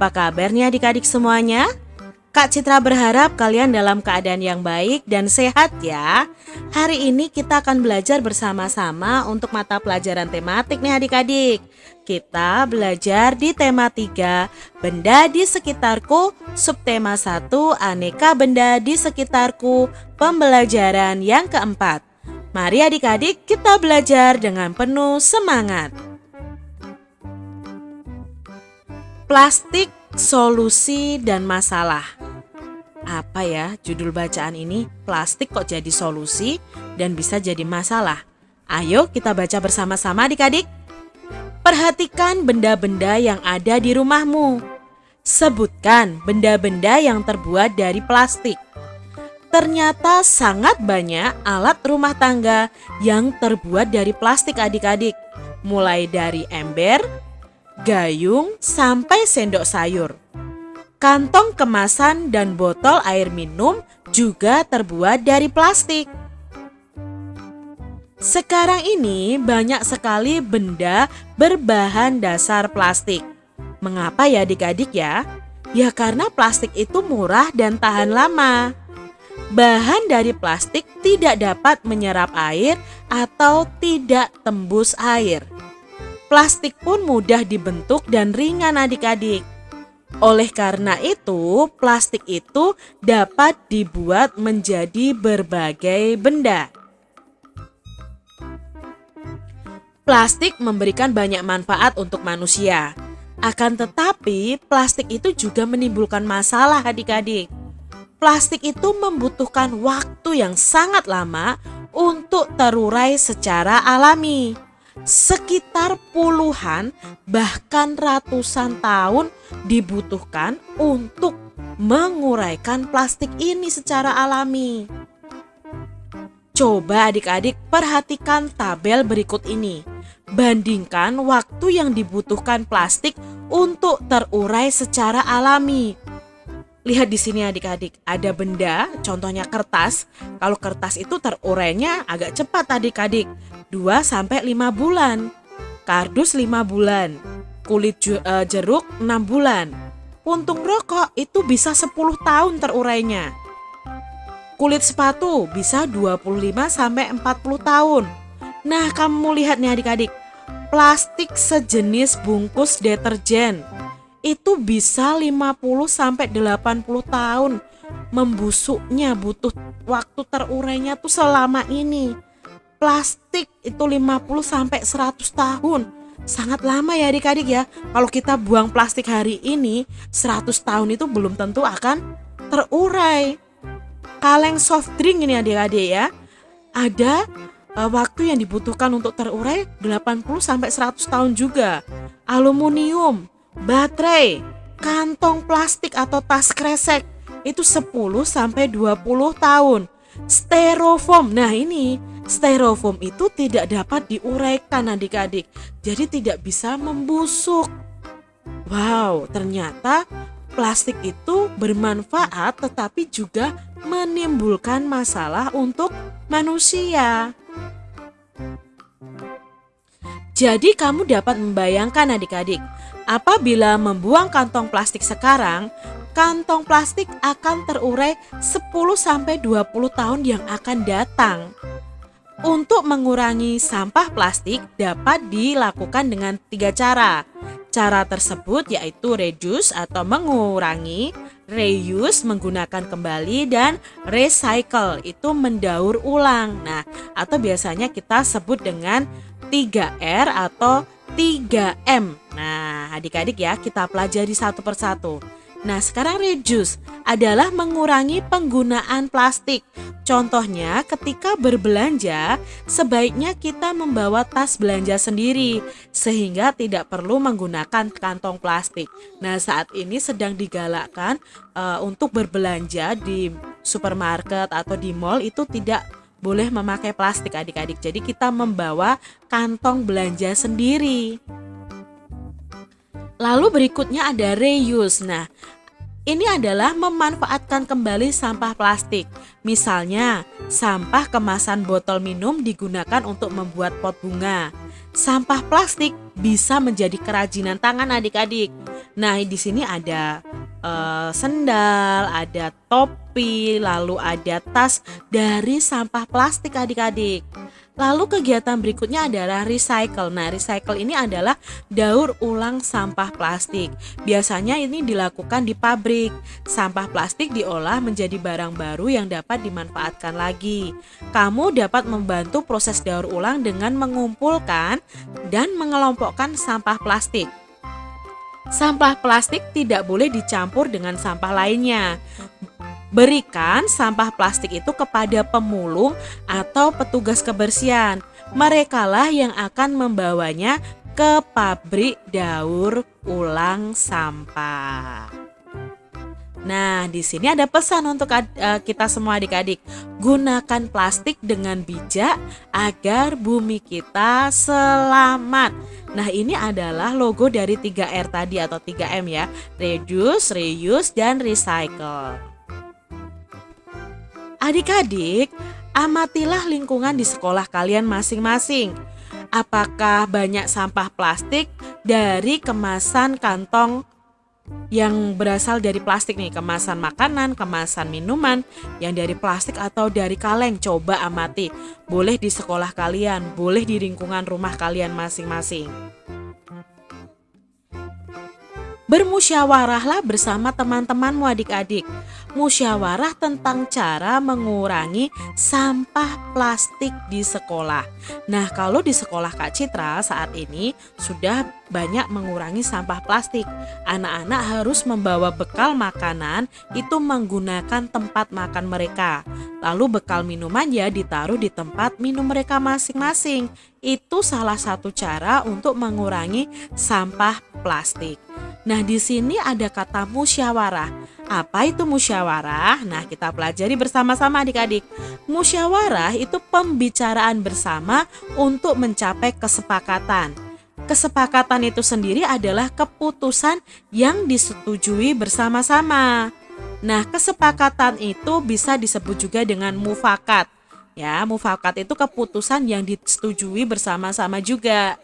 Apa kabarnya adik-adik semuanya? Kak Citra berharap kalian dalam keadaan yang baik dan sehat ya. Hari ini kita akan belajar bersama-sama untuk mata pelajaran tematik nih adik-adik. Kita belajar di tema 3, benda di sekitarku, subtema 1, aneka benda di sekitarku, pembelajaran yang keempat. Mari adik-adik kita belajar dengan penuh semangat. Plastik, solusi, dan masalah. Apa ya judul bacaan ini? Plastik kok jadi solusi dan bisa jadi masalah? Ayo kita baca bersama-sama adik-adik. Perhatikan benda-benda yang ada di rumahmu. Sebutkan benda-benda yang terbuat dari plastik. Ternyata sangat banyak alat rumah tangga yang terbuat dari plastik adik-adik. Mulai dari ember, gayung, sampai sendok sayur. Kantong kemasan dan botol air minum juga terbuat dari plastik. Sekarang ini banyak sekali benda berbahan dasar plastik. Mengapa ya adik-adik ya? Ya karena plastik itu murah dan tahan lama. Bahan dari plastik tidak dapat menyerap air atau tidak tembus air. Plastik pun mudah dibentuk dan ringan adik-adik. Oleh karena itu, plastik itu dapat dibuat menjadi berbagai benda. Plastik memberikan banyak manfaat untuk manusia. Akan tetapi, plastik itu juga menimbulkan masalah adik-adik. Plastik itu membutuhkan waktu yang sangat lama untuk terurai secara alami sekitar puluhan bahkan ratusan tahun dibutuhkan untuk menguraikan plastik ini secara alami. Coba adik-adik perhatikan tabel berikut ini. Bandingkan waktu yang dibutuhkan plastik untuk terurai secara alami. Lihat di sini adik-adik, ada benda, contohnya kertas. Kalau kertas itu terurainya agak cepat adik-adik. 2 sampai 5 bulan. Kardus 5 bulan. Kulit uh, jeruk 6 bulan. Puntung rokok itu bisa 10 tahun terurainya. Kulit sepatu bisa 25 sampai 40 tahun. Nah, kamu lihat nih adik-adik. Plastik sejenis bungkus deterjen itu bisa 50 sampai 80 tahun membusuknya butuh waktu terurainya tuh selama ini plastik itu 50 sampai 100 tahun. Sangat lama ya adik-adik ya. Kalau kita buang plastik hari ini, 100 tahun itu belum tentu akan terurai. Kaleng soft drink ini adik-adik ya. Ada uh, waktu yang dibutuhkan untuk terurai 80 sampai 100 tahun juga. Aluminium, baterai, kantong plastik atau tas kresek itu 10 sampai 20 tahun. Styrofoam. Nah, ini Styrofoam itu tidak dapat diuraikan adik-adik, jadi tidak bisa membusuk. Wow, ternyata plastik itu bermanfaat tetapi juga menimbulkan masalah untuk manusia. Jadi kamu dapat membayangkan adik-adik, apabila membuang kantong plastik sekarang, kantong plastik akan terurai 10-20 tahun yang akan datang. Untuk mengurangi sampah plastik dapat dilakukan dengan tiga cara. Cara tersebut yaitu reduce atau mengurangi, reuse menggunakan kembali, dan recycle itu mendaur ulang. Nah, atau biasanya kita sebut dengan 3R atau 3M. Nah, adik-adik ya kita pelajari satu persatu. Nah, sekarang reduce adalah mengurangi penggunaan plastik. Contohnya, ketika berbelanja, sebaiknya kita membawa tas belanja sendiri sehingga tidak perlu menggunakan kantong plastik. Nah, saat ini sedang digalakkan uh, untuk berbelanja di supermarket atau di mall itu tidak boleh memakai plastik adik-adik. Jadi kita membawa kantong belanja sendiri. Lalu berikutnya ada reuse. Nah, Ini adalah memanfaatkan kembali sampah plastik. Misalnya, sampah kemasan botol minum digunakan untuk membuat pot bunga. Sampah plastik bisa menjadi kerajinan tangan adik-adik. Nah, di sini ada uh, sendal, ada topi, lalu ada tas dari sampah plastik adik-adik. Lalu kegiatan berikutnya adalah recycle. Nah, recycle ini adalah daur ulang sampah plastik. Biasanya ini dilakukan di pabrik. Sampah plastik diolah menjadi barang baru yang dapat dimanfaatkan lagi. Kamu dapat membantu proses daur ulang dengan mengumpulkan dan mengelompokkan sampah plastik. Sampah plastik tidak boleh dicampur dengan sampah lainnya. Berikan sampah plastik itu kepada pemulung atau petugas kebersihan. Merekalah yang akan membawanya ke pabrik daur ulang sampah. Nah, di sini ada pesan untuk uh, kita semua adik-adik. Gunakan plastik dengan bijak agar bumi kita selamat. Nah, ini adalah logo dari 3R tadi atau 3M ya. Reduce, reuse, dan recycle. Adik-adik, amatilah lingkungan di sekolah kalian masing-masing. Apakah banyak sampah plastik dari kemasan kantong yang berasal dari plastik nih, kemasan makanan, kemasan minuman yang dari plastik atau dari kaleng. Coba amati. Boleh di sekolah kalian, boleh di lingkungan rumah kalian masing-masing. Bermusyawarahlah bersama teman-temanmu adik-adik. Musyawarah tentang cara mengurangi sampah plastik di sekolah. Nah, kalau di sekolah Kak Citra saat ini sudah banyak mengurangi sampah plastik. Anak-anak harus membawa bekal makanan itu menggunakan tempat makan mereka. Lalu bekal minuman ya ditaruh di tempat minum mereka masing-masing. Itu salah satu cara untuk mengurangi sampah plastik. Nah, di sini ada kata musyawarah. Apa itu musyawarah? Nah, kita pelajari bersama-sama adik-adik. Musyawarah itu pembicaraan bersama untuk mencapai kesepakatan. Kesepakatan itu sendiri adalah keputusan yang disetujui bersama-sama. Nah, kesepakatan itu bisa disebut juga dengan mufakat. Ya, mufakat itu keputusan yang disetujui bersama-sama juga.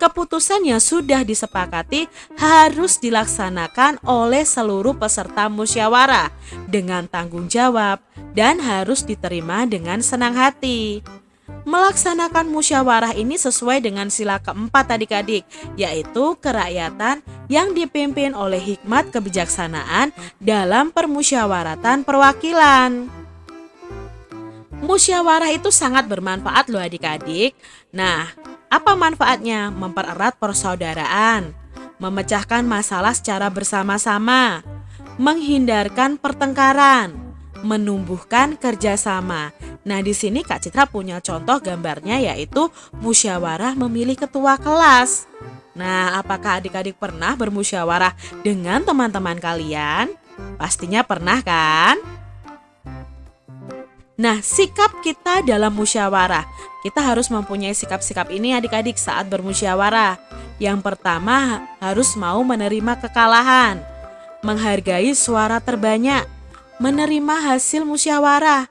Keputusan yang sudah disepakati harus dilaksanakan oleh seluruh peserta musyawarah dengan tanggung jawab dan harus diterima dengan senang hati. Melaksanakan musyawarah ini sesuai dengan sila keempat adik-adik, yaitu kerakyatan yang dipimpin oleh hikmat kebijaksanaan dalam permusyawaratan perwakilan. Musyawarah itu sangat bermanfaat loh adik-adik. Nah, apa manfaatnya? Mempererat persaudaraan, memecahkan masalah secara bersama-sama, menghindarkan pertengkaran, menumbuhkan kerjasama. Nah, di sini Kak Citra punya contoh gambarnya yaitu musyawarah memilih ketua kelas. Nah, apakah adik-adik pernah bermusyawarah dengan teman-teman kalian? Pastinya pernah kan? Nah, sikap kita dalam musyawarah. Kita harus mempunyai sikap-sikap ini adik-adik saat bermusyawarah. Yang pertama, harus mau menerima kekalahan, menghargai suara terbanyak, menerima hasil musyawarah,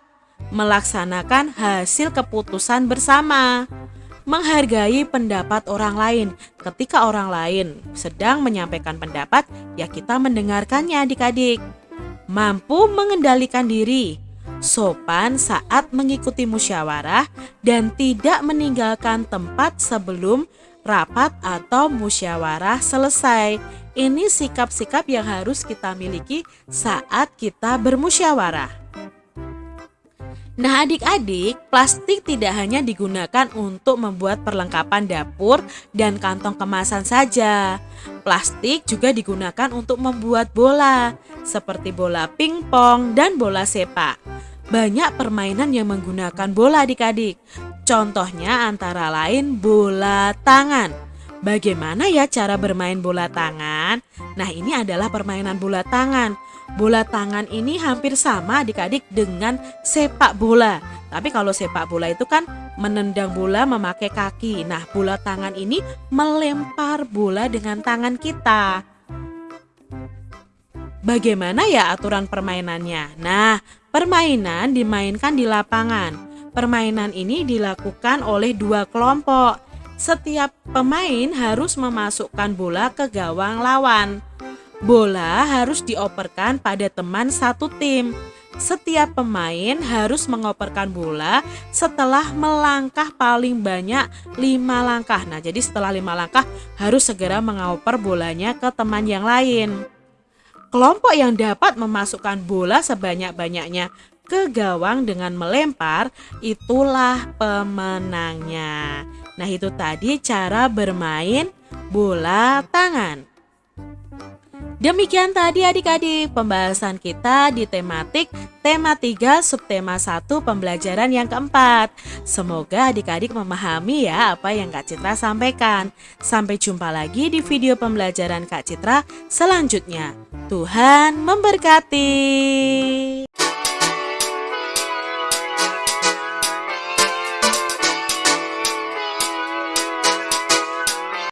melaksanakan hasil keputusan bersama, menghargai pendapat orang lain. Ketika orang lain sedang menyampaikan pendapat, ya kita mendengarkannya adik-adik. Mampu mengendalikan diri, sopan saat mengikuti musyawarah, dan tidak meninggalkan tempat sebelum rapat atau musyawarah selesai. Ini sikap-sikap yang harus kita miliki saat kita bermusyawarah. Nah, adik-adik, plastik tidak hanya digunakan untuk membuat perlengkapan dapur dan kantong kemasan saja. Plastik juga digunakan untuk membuat bola, seperti bola pingpong dan bola sepak banyak permainan yang menggunakan bola adik-adik. Contohnya antara lain bola tangan. Bagaimana ya cara bermain bola tangan? Nah ini adalah permainan bola tangan. Bola tangan ini hampir sama adik-adik dengan sepak bola. Tapi kalau sepak bola itu kan menendang bola memakai kaki. Nah bola tangan ini melempar bola dengan tangan kita. Bagaimana ya aturan permainannya? Nah, permainan dimainkan di lapangan. Permainan ini dilakukan oleh dua kelompok. Setiap pemain harus memasukkan bola ke gawang lawan. Bola harus dioperkan pada teman satu tim. Setiap pemain harus mengoperkan bola setelah melangkah paling banyak lima langkah. Nah, jadi setelah lima langkah harus segera mengoper bolanya ke teman yang lain. Kelompok yang dapat memasukkan bola sebanyak-banyaknya ke gawang dengan melempar, itulah pemenangnya. Nah, itu tadi cara bermain bola tangan. Demikian tadi adik-adik pembahasan kita di tematik tema 3 subtema 1 pembelajaran yang keempat. Semoga adik-adik memahami ya apa yang Kak Citra sampaikan. Sampai jumpa lagi di video pembelajaran Kak Citra selanjutnya. Tuhan memberkati.